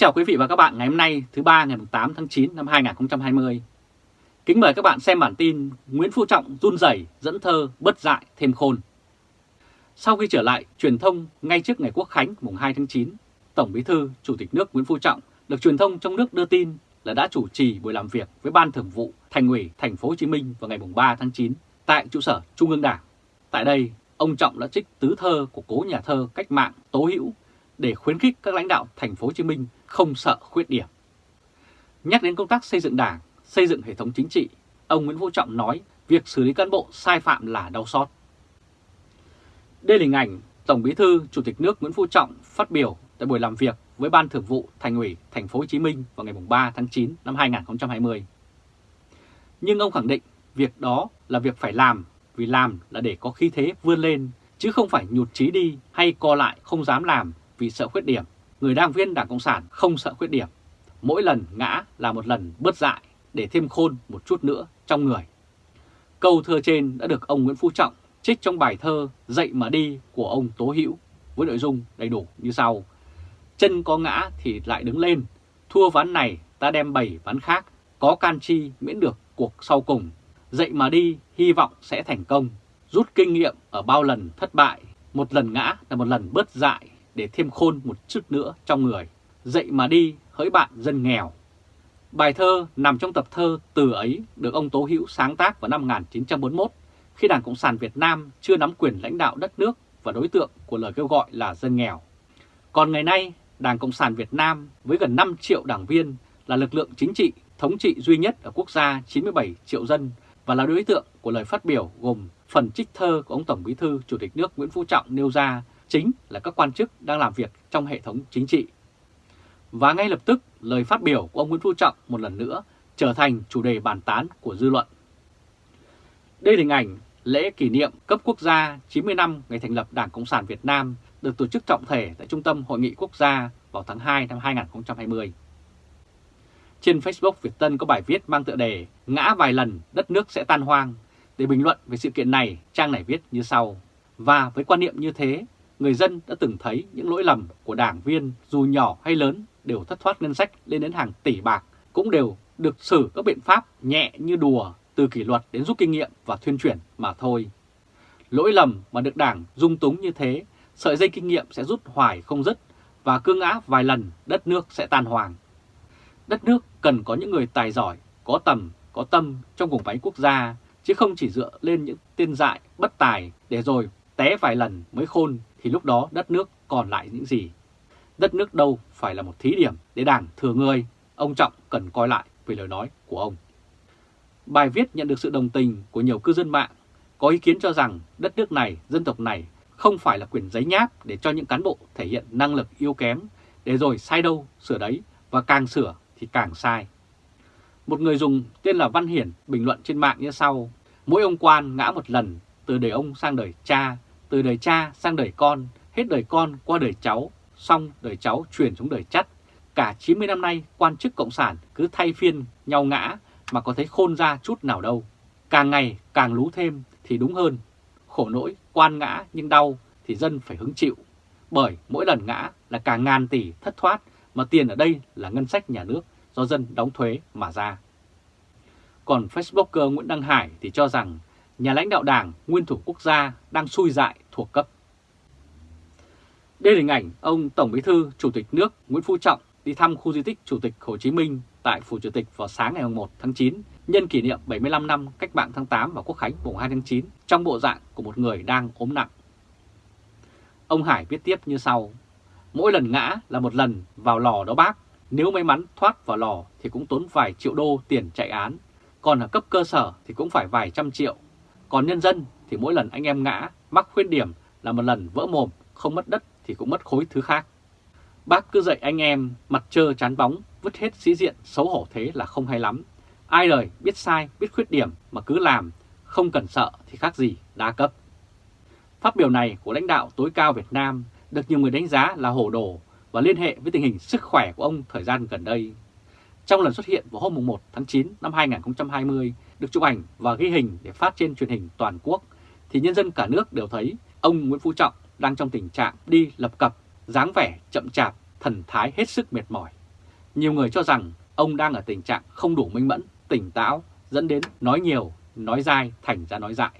chào quý vị và các bạn ngày hôm nay thứ ba ngày 8 tháng 9 năm 2020. Kính mời các bạn xem bản tin Nguyễn Phú Trọng run rẩy dẫn thơ bất dại thêm khôn. Sau khi trở lại truyền thông ngay trước ngày Quốc Khánh mùng 2 tháng 9, Tổng Bí thư Chủ tịch nước Nguyễn Phú Trọng được truyền thông trong nước đưa tin là đã chủ trì buổi làm việc với Ban Thường vụ Thành ủy Thành phố Hồ Chí Minh vào ngày mùng 3 tháng 9 tại trụ sở Trung ương Đảng. Tại đây, ông Trọng đã trích tứ thơ của cố nhà thơ cách mạng Tố Hữu để khuyến khích các lãnh đạo Thành phố Hồ Chí Minh không sợ khuyết điểm. Nhắc đến công tác xây dựng Đảng, xây dựng hệ thống chính trị, ông Nguyễn Phú Trọng nói việc xử lý cán bộ sai phạm là đau xót. Đây là hình ảnh Tổng Bí thư Chủ tịch nước Nguyễn Phú Trọng phát biểu tại buổi làm việc với Ban Thường vụ Thành ủy Thành phố Hồ Chí Minh vào ngày 3 tháng 9 năm 2020. Nhưng ông khẳng định việc đó là việc phải làm vì làm là để có khí thế vươn lên chứ không phải nhụt chí đi hay co lại không dám làm vì sợ khuyết điểm. Người đảng viên Đảng Cộng sản không sợ khuyết điểm. Mỗi lần ngã là một lần bớt dại để thêm khôn một chút nữa trong người. Câu thơ trên đã được ông Nguyễn Phú Trọng trích trong bài thơ Dậy mà đi của ông Tố Hữu với nội dung đầy đủ như sau. Chân có ngã thì lại đứng lên, thua ván này ta đem bảy ván khác, có can chi miễn được cuộc sau cùng. Dậy mà đi, hy vọng sẽ thành công, rút kinh nghiệm ở bao lần thất bại, một lần ngã là một lần bớt dại để thêm khôn một chút nữa trong người. Dậy mà đi, hỡi bạn dân nghèo. Bài thơ nằm trong tập thơ Từ ấy được ông Tố Hữu sáng tác vào năm 1941 khi Đảng Cộng sản Việt Nam chưa nắm quyền lãnh đạo đất nước và đối tượng của lời kêu gọi là dân nghèo. Còn ngày nay, Đảng Cộng sản Việt Nam với gần 5 triệu đảng viên là lực lượng chính trị thống trị duy nhất ở quốc gia 97 triệu dân và là đối tượng của lời phát biểu gồm phần trích thơ của ông Tổng Bí thư Chủ tịch nước Nguyễn Phú Trọng nêu ra chính là các quan chức đang làm việc trong hệ thống chính trị. Và ngay lập tức, lời phát biểu của ông Nguyễn Phú Trọng một lần nữa trở thành chủ đề bàn tán của dư luận. Đây là hình ảnh lễ kỷ niệm cấp quốc gia 90 năm ngày thành lập Đảng Cộng sản Việt Nam được tổ chức trọng thể tại Trung tâm Hội nghị Quốc gia vào tháng 2 năm 2020. Trên Facebook Việt Tân có bài viết mang tựa đề Ngã vài lần đất nước sẽ tan hoang. Để bình luận về sự kiện này, trang này viết như sau. Và với quan niệm như thế, người dân đã từng thấy những lỗi lầm của đảng viên dù nhỏ hay lớn đều thất thoát ngân sách lên đến hàng tỷ bạc, cũng đều được xử các biện pháp nhẹ như đùa từ kỷ luật đến rút kinh nghiệm và thuyên chuyển mà thôi. Lỗi lầm mà được đảng dung túng như thế, sợi dây kinh nghiệm sẽ rút hoài không dứt và cương ngã vài lần đất nước sẽ tan hoàng. Đất nước cần có những người tài giỏi, có tầm, có tâm trong vùng váy quốc gia, chứ không chỉ dựa lên những tiên dại, bất tài để rồi té vài lần mới khôn thì lúc đó đất nước còn lại những gì? Đất nước đâu phải là một thí điểm để đảng thừa người, ông Trọng cần coi lại về lời nói của ông. Bài viết nhận được sự đồng tình của nhiều cư dân mạng, có ý kiến cho rằng đất nước này, dân tộc này không phải là quyền giấy nháp để cho những cán bộ thể hiện năng lực yếu kém, để rồi sai đâu, sửa đấy, và càng sửa thì càng sai. Một người dùng tên là Văn Hiển bình luận trên mạng như sau, mỗi ông quan ngã một lần từ đời ông sang đời cha, từ đời cha sang đời con, hết đời con qua đời cháu, xong đời cháu truyền xuống đời chắt. Cả 90 năm nay quan chức Cộng sản cứ thay phiên nhau ngã mà có thấy khôn ra chút nào đâu. Càng ngày càng lú thêm thì đúng hơn. Khổ nỗi quan ngã nhưng đau thì dân phải hứng chịu. Bởi mỗi lần ngã là cả ngàn tỷ thất thoát mà tiền ở đây là ngân sách nhà nước do dân đóng thuế mà ra. Còn Facebooker Nguyễn Đăng Hải thì cho rằng nhà lãnh đạo đảng, nguyên thủ quốc gia đang xui dại thuộc cấp. Đây là hình ảnh ông Tổng Bí thư Chủ tịch nước Nguyễn Phú Trọng đi thăm khu di tích Chủ tịch Hồ Chí Minh tại Phủ Chủ tịch vào sáng ngày 1 tháng 9 nhân kỷ niệm 75 năm cách mạng tháng 8 và Quốc khánh mùng 2 tháng 9 trong bộ dạng của một người đang ốm nặng. Ông Hải viết tiếp như sau, mỗi lần ngã là một lần vào lò đó bác, nếu may mắn thoát vào lò thì cũng tốn vài triệu đô tiền chạy án, còn ở cấp cơ sở thì cũng phải vài trăm triệu còn nhân dân thì mỗi lần anh em ngã, mắc khuyết điểm là một lần vỡ mồm, không mất đất thì cũng mất khối thứ khác. Bác cứ dạy anh em mặt trơ chán bóng, vứt hết sĩ diện, xấu hổ thế là không hay lắm. Ai đời biết sai, biết khuyết điểm mà cứ làm, không cần sợ thì khác gì đa cấp. Phát biểu này của lãnh đạo tối cao Việt Nam được nhiều người đánh giá là hồ đồ và liên hệ với tình hình sức khỏe của ông thời gian gần đây. Trong lần xuất hiện vào hôm 1 tháng 9 năm 2020, được chụp ảnh và ghi hình để phát trên truyền hình toàn quốc, thì nhân dân cả nước đều thấy ông Nguyễn Phú Trọng đang trong tình trạng đi lập cập, dáng vẻ chậm chạp, thần thái hết sức mệt mỏi. Nhiều người cho rằng ông đang ở tình trạng không đủ minh mẫn, tỉnh táo, dẫn đến nói nhiều, nói dai thành ra nói dại.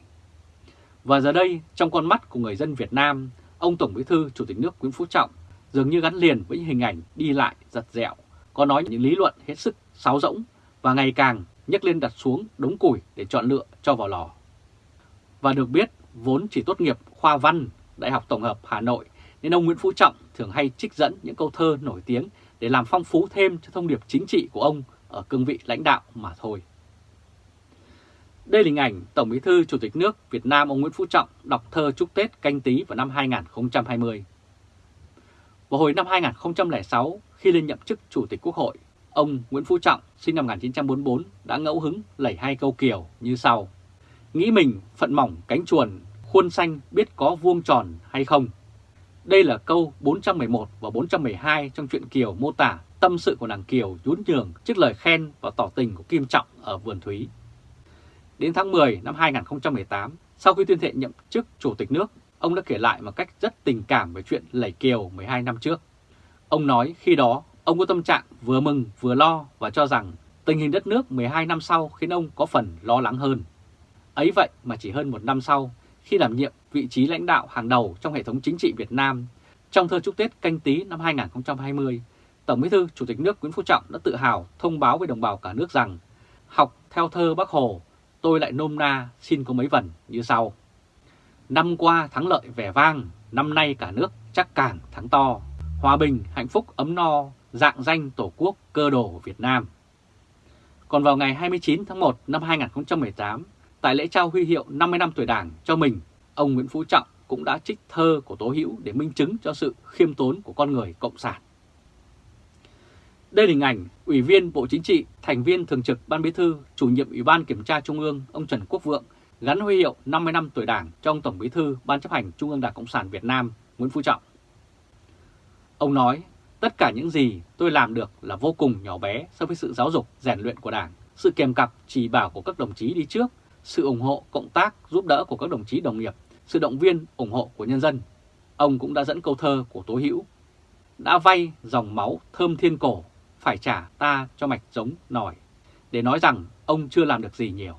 Và giờ đây, trong con mắt của người dân Việt Nam, ông Tổng Bí thư Chủ tịch nước Nguyễn Phú Trọng dường như gắn liền với hình ảnh đi lại giật dẹo, có nói những lý luận hết sức sáo rỗng và ngày càng nhấc lên đặt xuống đống củi để chọn lựa cho vào lò. Và được biết, vốn chỉ tốt nghiệp khoa văn Đại học Tổng hợp Hà Nội, nên ông Nguyễn Phú Trọng thường hay trích dẫn những câu thơ nổi tiếng để làm phong phú thêm cho thông điệp chính trị của ông ở cương vị lãnh đạo mà thôi. Đây là hình ảnh Tổng Bí thư Chủ tịch nước Việt Nam ông Nguyễn Phú Trọng đọc thơ chúc Tết canh tí vào năm 2020. Vào hồi năm 2006, khi lên nhậm chức Chủ tịch Quốc hội, ông Nguyễn Phú Trọng sinh năm 1944 đã ngẫu hứng lẩy hai câu kiều như sau. Nghĩ mình phận mỏng cánh chuồn, khuôn xanh biết có vuông tròn hay không? Đây là câu 411 và 412 trong truyện Kiều mô tả tâm sự của nàng Kiều nhún nhường trước lời khen và tỏ tình của Kim Trọng ở Vườn Thúy. Đến tháng 10 năm 2018, sau khi tuyên thệ nhậm chức Chủ tịch nước, ông đã kể lại một cách rất tình cảm về chuyện lẩy Kiều 12 năm trước. Ông nói khi đó ông có tâm trạng vừa mừng vừa lo và cho rằng tình hình đất nước 12 năm sau khiến ông có phần lo lắng hơn. Ấy vậy mà chỉ hơn một năm sau, khi đảm nhiệm vị trí lãnh đạo hàng đầu trong hệ thống chính trị Việt Nam, trong thơ chúc Tết canh tí năm 2020, Tổng Bí thư Chủ tịch nước Nguyễn Phú Trọng đã tự hào thông báo với đồng bào cả nước rằng học theo thơ Bác Hồ, tôi lại nôm na xin có mấy vần như sau. Năm qua thắng lợi vẻ vang, năm nay cả nước chắc càng thắng to, hòa bình, hạnh phúc, ấm no, dạng danh Tổ quốc cơ đồ Việt Nam. Còn vào ngày 29 tháng 1 năm 2018, tại lễ trao huy hiệu 50 năm tuổi Đảng cho mình, ông Nguyễn Phú Trọng cũng đã trích thơ của Tố Hữu để minh chứng cho sự khiêm tốn của con người Cộng sản. Đây là hình ảnh Ủy viên Bộ Chính trị, thành viên thường trực Ban Bí thư, chủ nhiệm Ủy ban Kiểm tra Trung ương ông Trần Quốc Vượng gắn huy hiệu 50 năm tuổi Đảng trong Tổng Bí thư Ban chấp hành Trung ương Đảng Cộng sản Việt Nam Nguyễn Phú Trọng. Ông nói, tất cả những gì tôi làm được là vô cùng nhỏ bé so với sự giáo dục, rèn luyện của Đảng, sự kèm cặp, chỉ bảo của các đồng chí đi trước, sự ủng hộ, cộng tác, giúp đỡ của các đồng chí đồng nghiệp, sự động viên, ủng hộ của nhân dân. Ông cũng đã dẫn câu thơ của Tố Hữu đã vay dòng máu thơm thiên cổ, phải trả ta cho mạch giống nổi, để nói rằng ông chưa làm được gì nhiều.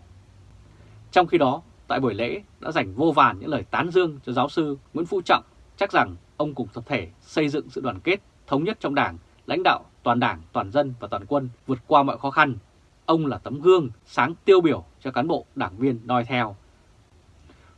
Trong khi đó, tại buổi lễ đã dành vô vàn những lời tán dương cho giáo sư Nguyễn Phú Trọng, chắc rằng ông cùng tập thể xây dựng sự đoàn kết, thống nhất trong đảng, lãnh đạo toàn đảng, toàn dân và toàn quân vượt qua mọi khó khăn. Ông là tấm gương sáng tiêu biểu cho cán bộ đảng viên noi theo.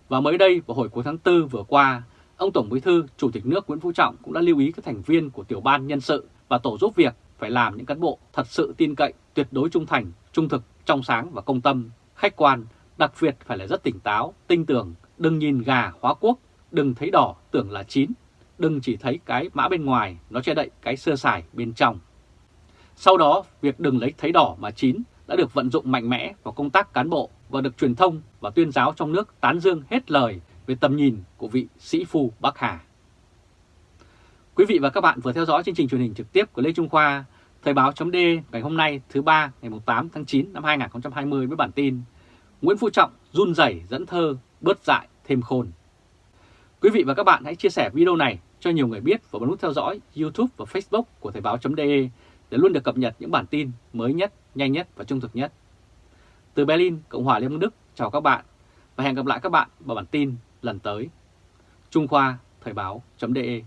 Và mới đây vào hồi cuối tháng 4 vừa qua, ông Tổng Bí thư Chủ tịch nước Nguyễn Phú Trọng cũng đã lưu ý các thành viên của tiểu ban nhân sự và tổ giúp việc phải làm những cán bộ thật sự tin cậy, tuyệt đối trung thành, trung thực, trong sáng và công tâm, khách quan, đặc biệt phải là rất tỉnh táo, tinh tường, đừng nhìn gà hóa quốc, đừng thấy đỏ tưởng là chín, đừng chỉ thấy cái mã bên ngoài nó che đậy cái sơ sài bên trong. Sau đó, việc đừng lấy thấy đỏ mà chín đã được vận dụng mạnh mẽ vào công tác cán bộ và được truyền thông và tuyên giáo trong nước tán dương hết lời về tầm nhìn của vị sĩ phu Bắc Hà. Quý vị và các bạn vừa theo dõi chương trình truyền hình trực tiếp của Lê Trung Khoa, Thời báo chấm ngày hôm nay thứ ba ngày 8 tháng 9 năm 2020 với bản tin Nguyễn Phú Trọng run rẩy dẫn thơ bớt dại thêm khôn. Quý vị và các bạn hãy chia sẻ video này cho nhiều người biết và bấm nút theo dõi YouTube và Facebook của Thời báo.de để luôn được cập nhật những bản tin mới nhất, nhanh nhất và trung thực nhất. Từ Berlin, Cộng hòa Liên bang Đức, chào các bạn và hẹn gặp lại các bạn vào bản tin lần tới. Trung Khoa Thời báo.de